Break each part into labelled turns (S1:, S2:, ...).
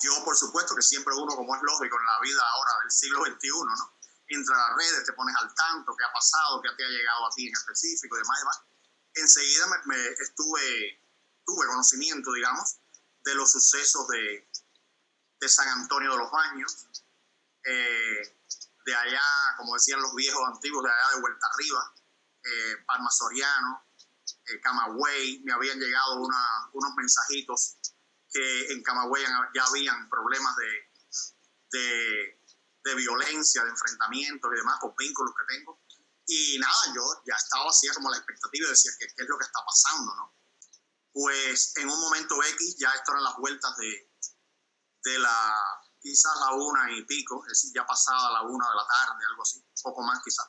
S1: Yo, por supuesto, que siempre uno, como es lógico en la vida ahora del siglo XXI, ¿no? Entra a las redes, te pones al tanto, qué ha pasado, qué te ha llegado a ti en específico y demás demás. Enseguida me, estuve, tuve conocimiento, digamos, de los sucesos de, de San Antonio de los Baños, eh, de allá, como decían los viejos antiguos, de allá de Vuelta Arriba, eh, Palma Soriano, eh, Camagüey, me habían llegado unos mensajitos que en Camagüey ya habían problemas de, de, de, violencia, de enfrentamientos y demás, por vínculos que tengo. Y nada, yo ya estaba así como la expectativa de decir, ¿qué, es lo que está pasando? ¿no? Pues en un momento X, ya esto eran las vueltas de, de la, quizás la una y pico, es decir, ya pasada la una de la tarde, algo así, poco más quizás.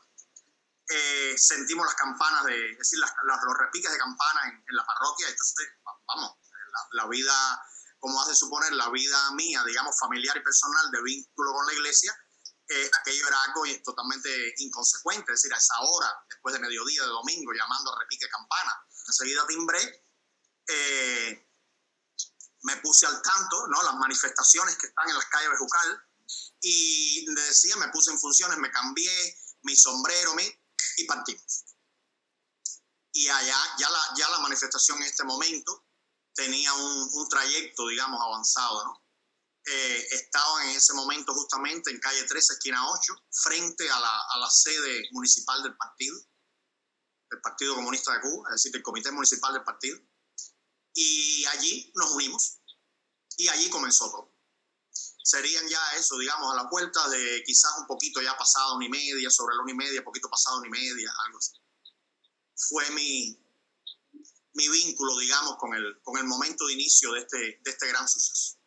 S1: Eh, sentimos las campanas, de, es decir, las, los repiques de campana en, la parroquia, entonces, vamos, la, vida, como hace suponer, la vida mía, digamos, familiar y personal de vínculo con la iglesia, eh, aquello era algo totalmente inconsecuente, es decir, a esa hora, después de mediodía de domingo, llamando a repique campana, enseguida timbré, eh, me puse al tanto, ¿no? Las manifestaciones que están en las calles de Jucal y le decía, me puse en funciones, me cambié mi sombrero mi, y partimos. Y allá, ya la, ya la manifestación en este momento tenía un, un trayecto, digamos, avanzado, ¿no? Eh, estaba en ese momento justamente en calle 13, esquina 8, frente a la, a la sede municipal del partido, del Partido Comunista de Cuba, es decir, del Comité Municipal del Partido y allí nos unimos y allí comenzó todo. Serían ya eso, digamos, a la puerta de quizás un poquito ya pasado una y media, sobre la una y media, poquito pasado una y media, algo así. Fue mi, mi vínculo, digamos, con el, con el momento de inicio de este, de este gran suceso.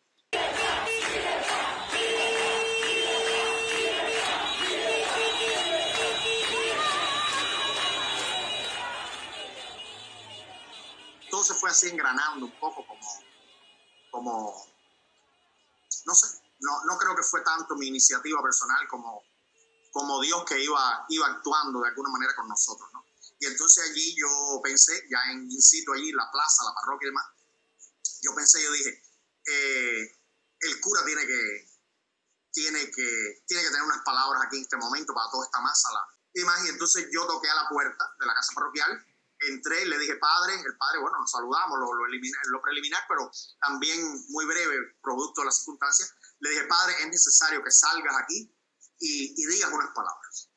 S1: se fue así engranando un poco como, como no sé, no, no creo que fue tanto mi iniciativa personal como, como Dios que iba, iba actuando de alguna manera con nosotros, ¿no? Y entonces allí yo pensé, ya en in allí, la plaza, la parroquia y demás, yo pensé, yo dije, eh, el cura tiene que, tiene, que, tiene que tener unas palabras aquí en este momento para toda esta masa. y más, y entonces yo toqué a la puerta de la casa parroquial entré y le dije, padre, el padre, bueno, nos saludamos, lo, lo, lo preliminar, pero también muy breve, producto de las circunstancias, le dije, padre, es necesario que salgas aquí y, y digas unas palabras.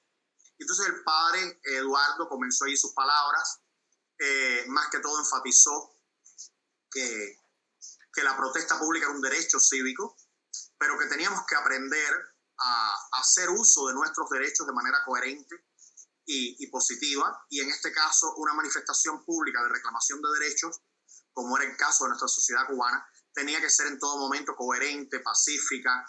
S1: Entonces el padre Eduardo comenzó a ir sus palabras, eh, más que todo enfatizó que, que la protesta pública era un derecho cívico, pero que teníamos que aprender a, a hacer uso de nuestros derechos de manera coherente y, positiva, y en este caso una manifestación pública de reclamación de derechos, como era el caso de nuestra sociedad cubana, tenía que ser en todo momento coherente, pacífica,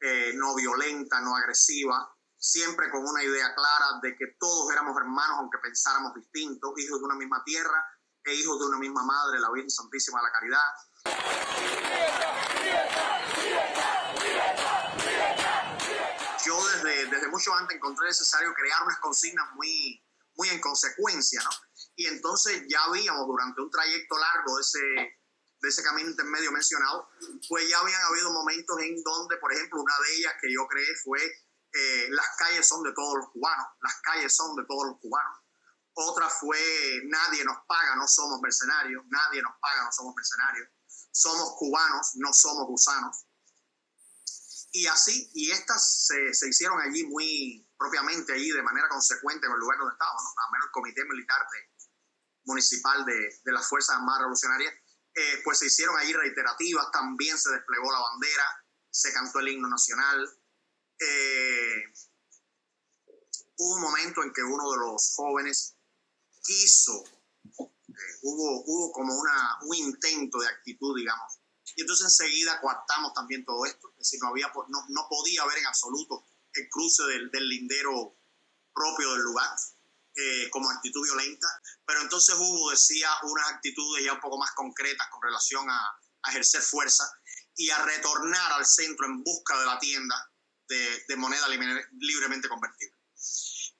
S1: eh, no violenta, no agresiva, siempre con una idea clara de que todos éramos hermanos aunque pensáramos distintos, hijos de una misma tierra e hijos de una misma madre, la Virgen Santísima de la Caridad yo desde, desde mucho antes encontré necesario crear unas consignas muy, muy en consecuencia, ¿no? Y entonces ya habíamos durante un trayecto largo de ese, de ese camino intermedio mencionado, pues ya habían habido momentos en donde, por ejemplo, una de ellas que yo creé fue eh, las calles son de todos los cubanos, las calles son de todos los cubanos. Otra fue nadie nos paga, no somos mercenarios, nadie nos paga, no somos mercenarios. Somos cubanos, no somos gusanos. Y así, y estas se, se, hicieron allí muy propiamente, allí de manera consecuente en el lugar donde estábamos, ¿no? menos el Comité Militar de, Municipal de, de las Fuerzas Armadas Revolucionarias, eh, pues se hicieron allí reiterativas, también se desplegó la bandera, se cantó el himno nacional. Eh, hubo un momento en que uno de los jóvenes quiso, eh, hubo, hubo como una, un intento de actitud, digamos, y entonces enseguida coartamos también todo esto, es decir, no, había, no, no podía haber en absoluto el cruce del, del lindero propio del lugar eh, como actitud violenta, pero entonces hubo, decía, unas actitudes ya un poco más concretas con relación a, a ejercer fuerza y a retornar al centro en busca de la tienda de, moneda libremente convertible.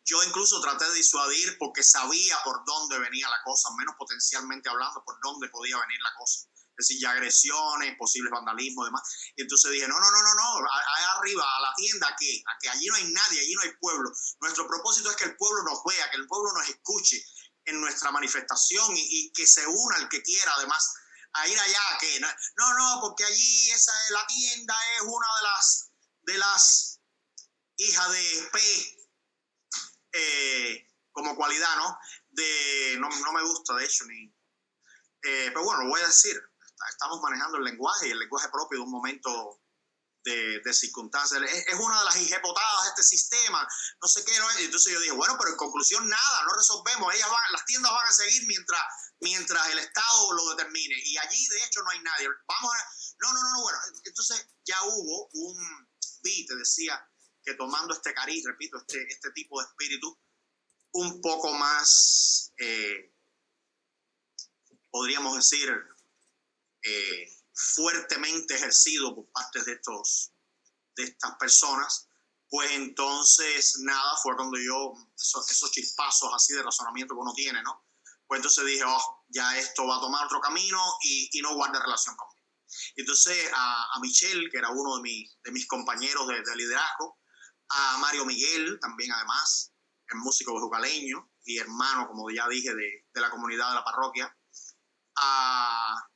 S1: Yo incluso traté de disuadir porque sabía por dónde venía la cosa, menos potencialmente hablando, por dónde podía venir la cosa es decir, ya agresiones, posibles vandalismo y demás. Y entonces dije, no, no, no, no, no, allá arriba, a la tienda, ¿a qué? A que allí no hay nadie, allí no hay pueblo. Nuestro propósito es que el pueblo nos vea, que el pueblo nos escuche en nuestra manifestación y, que se una el que quiera, además, a ir allá, que no, no, porque allí esa la tienda es una de las, de las hijas de P, eh, como cualidad, ¿no? De, no, no me gusta, de hecho, ni... Eh, pero bueno, lo voy a decir estamos manejando el lenguaje y el lenguaje propio de un momento de, de circunstancias. Es, una de las hijepotadas de este sistema, no sé qué. Entonces yo dije, bueno, pero en conclusión nada, no resolvemos. Ellas van, las tiendas van a seguir mientras, mientras el Estado lo determine. Y allí, de hecho, no hay nadie. Vamos a... No, no, no, bueno. Entonces ya hubo un beat, decía, que tomando este cariz, repito, este, este tipo de espíritu, un poco más, eh, podríamos decir, eh, fuertemente ejercido por parte de, estos, de estas personas, pues entonces nada, fue cuando yo, esos, chispazos así de razonamiento que uno tiene, ¿no? Pues entonces dije, oh, ya esto va a tomar otro camino y, y no guarda relación conmigo. Entonces a, a Michelle, que era uno de, de mis compañeros de, de, liderazgo, a Mario Miguel, también además, el músico bejucaleño y hermano, como ya dije, de, de la comunidad de la parroquia, a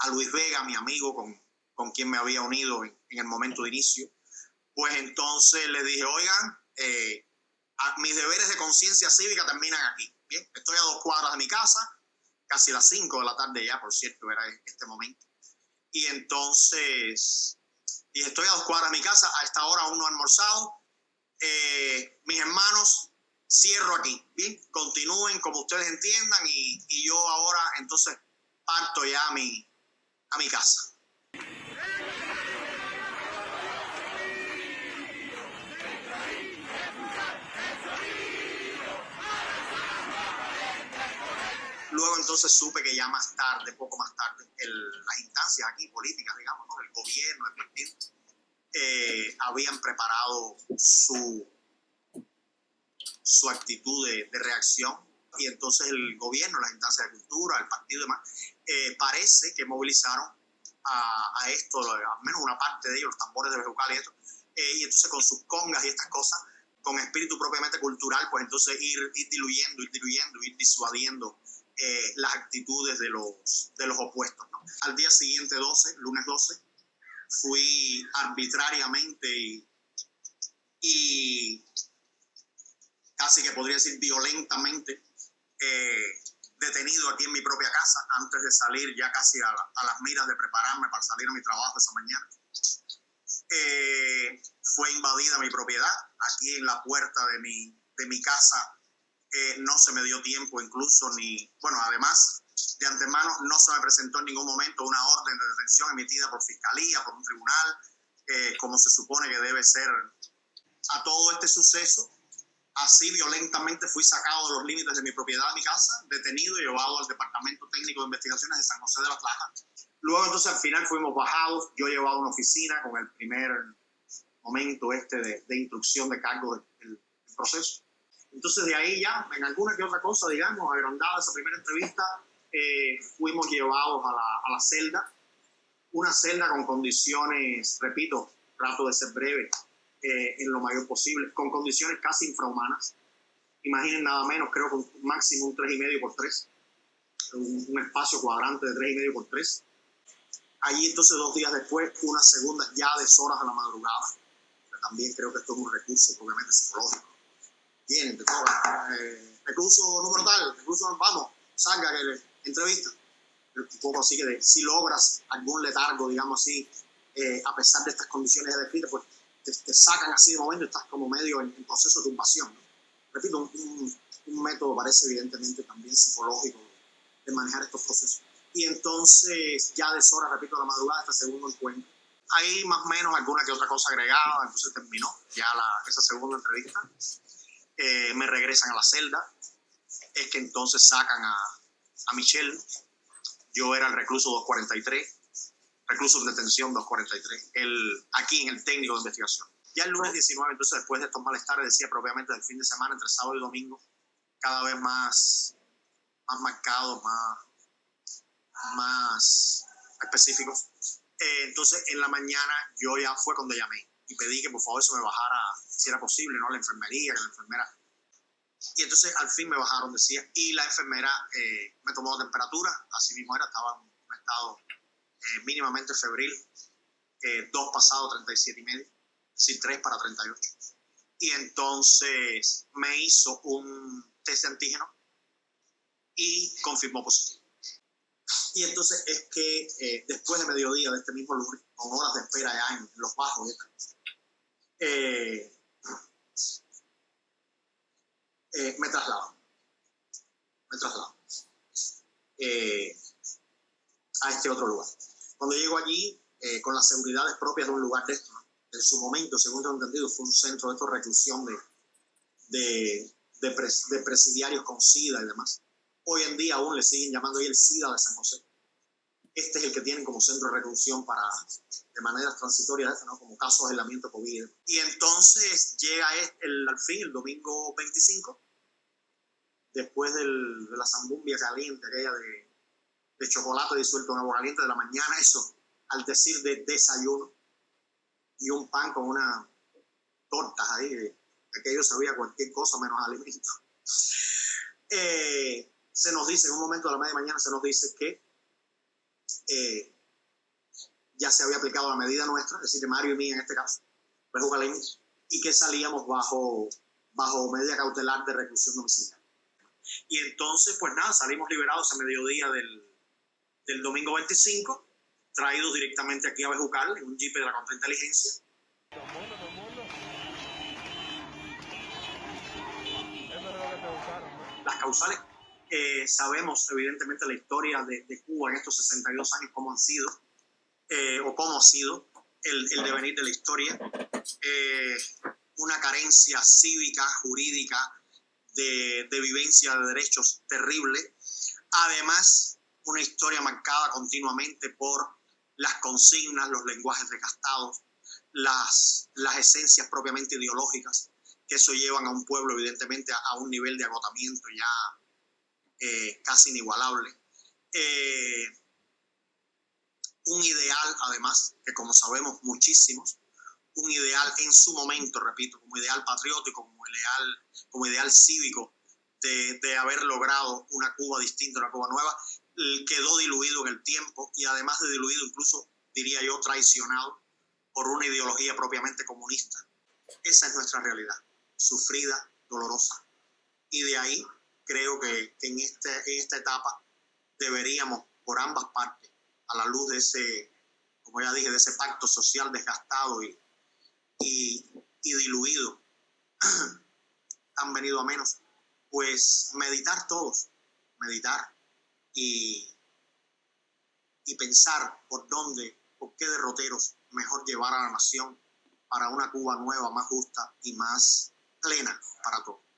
S1: a Luis Vega, mi amigo con, con quien me había unido en, el momento de inicio, pues entonces le dije, oigan, eh, mis deberes de conciencia cívica terminan aquí. Bien, estoy a dos cuadras de mi casa, casi las cinco de la tarde ya, por cierto, era este momento. Y entonces, y estoy a dos cuadras de mi casa, a esta hora aún no he almorzado. Eh, mis hermanos, cierro aquí, continúen como ustedes entiendan y, y yo ahora entonces parto ya mi, a mi casa. Luego entonces supe que ya más tarde, poco más tarde, las instancias aquí políticas, digamos, el gobierno, el partido, eh, habían preparado su, su actitud de, reacción. Y entonces el gobierno, las instancias de cultura, el partido y demás, eh, parece que movilizaron a, esto, al menos una parte de ellos, los tambores de Bejucal y esto, eh, y entonces con sus congas y estas cosas, con espíritu propiamente cultural, pues entonces ir, diluyendo, ir diluyendo, ir disuadiendo eh, las actitudes de los, de los opuestos. Al día siguiente, 12, lunes 12, fui arbitrariamente y, y casi que podría decir violentamente eh, detenido aquí en mi propia casa antes de salir ya casi a, las miras de prepararme para salir a mi trabajo esa mañana. Eh, fue invadida mi propiedad aquí en la puerta de mi, de mi casa. No se me dio tiempo incluso ni, bueno, además de antemano no se me presentó en ningún momento una orden de detención emitida por fiscalía, por un tribunal, eh, como se supone que debe ser a todo este suceso Así violentamente fui sacado de los límites de mi propiedad, de mi casa, detenido y llevado al Departamento Técnico de Investigaciones de San José de la Plaja. Luego entonces al final fuimos bajados, yo llevado a una oficina con el primer momento este de instrucción de cargo del, proceso. Entonces de ahí ya, en alguna que otra cosa, digamos, agrandada esa primera entrevista, eh, fuimos llevados a la, celda, una celda con condiciones, repito, trato de ser breve, eh, en lo mayor posible, con condiciones casi infrahumanas. Imaginen nada menos, creo que un máximo un 3,5 por 3, un, espacio cuadrante de 3,5 por 3. Allí entonces dos días después, una segunda ya de horas a la madrugada. también creo que esto es un recurso obviamente psicológico. Tienen de todo. Eh, recurso número tal, recurso, vamos, salga que le entrevista. Un poco así que si logras algún letargo, digamos así, eh, a pesar de estas condiciones descritas, pues te, sacan así de momento, estás como medio en, proceso de tumbación. Repito, un, un, método parece evidentemente también psicológico de manejar estos procesos. Y entonces, ya de hora, repito, la madrugada, este segundo encuentro. Hay más o menos alguna que otra cosa agregada, entonces terminó ya la, esa segunda entrevista. Eh, me regresan a la celda. Es que entonces sacan a, a Michelle. Yo era el recluso 243 reclusos de detención 243, el, aquí en el técnico de investigación. Ya el lunes 19, entonces después de estos malestares, decía propiamente del fin de semana, entre sábado y domingo, cada vez más, más marcados, más, más específicos. Eh, entonces, en la mañana yo ya fue cuando llamé y pedí que por favor se me bajara, si era posible, ¿no? La enfermería, que la enfermera. Y entonces al fin me bajaron, decía, y la enfermera eh, me tomó la temperatura, así mismo era, estaba en un estado eh, mínimamente febril, dos pasado 37 y medio, sí, tres para 38. Y entonces me hizo un test de antígeno y confirmó positivo. Y entonces es que eh, después de mediodía de este mismo lunes, con horas de espera ya en los bajos, eh, eh, me traslado. Me traslado a este otro lugar. Cuando llego allí, con las seguridades propias de un lugar de esto, en su momento, según tengo entendido, fue un centro de esto, reclusión de, de presidiarios con SIDA y demás Hoy en día aún le siguen llamando ahí el SIDA de San José. Este es el que tienen como centro de reclusión para, de manera transitoria, ¿no? como caso de aislamiento COVID. Y entonces llega el, al fin, el domingo 25, después del, de la zambumbia caliente, aquella de, de chocolate disuelto en agua caliente de la mañana, eso, al decir de desayuno, y un pan con una torta ahí, aquello sabía cualquier cosa menos alimento. Eh, se nos dice, en un momento de la media mañana se nos dice que eh, ya se había aplicado la medida nuestra, es decir, de Mario y mí en este caso, y que salíamos bajo, bajo medida cautelar de reclusión domiciliaria. Y entonces, pues nada, salimos liberados a mediodía del, del domingo 25, traídos directamente aquí a Bejucal, en un jeep de la contrainteligencia. Las causales eh, sabemos evidentemente la historia de, Cuba en estos 62 años, cómo han sido, eh, o cómo ha sido el, devenir de la historia. Eh, una carencia cívica, jurídica, de, de vivencia de derechos terrible. Además, una historia marcada continuamente por las consignas, los lenguajes desgastados, las, las esencias propiamente ideológicas, que eso llevan a un pueblo evidentemente a, a un nivel de agotamiento ya eh, casi inigualable. Eh, un ideal, además, que como sabemos muchísimos, un ideal en su momento, repito, como ideal patriótico, como ideal, como ideal cívico de, de haber logrado una Cuba distinta, una Cuba nueva, quedó diluido en el tiempo y además de diluido, incluso diría yo, traicionado por una ideología propiamente comunista. Esa es nuestra realidad, sufrida, dolorosa. Y de ahí creo que en, este, en esta etapa deberíamos, por ambas partes, a la luz de ese, como ya dije, de ese pacto social desgastado y, y, diluido, han venido a menos, pues meditar todos, meditar y, y pensar por dónde, por qué derroteros mejor llevar a la nación para una Cuba nueva, más justa y más plena para todos.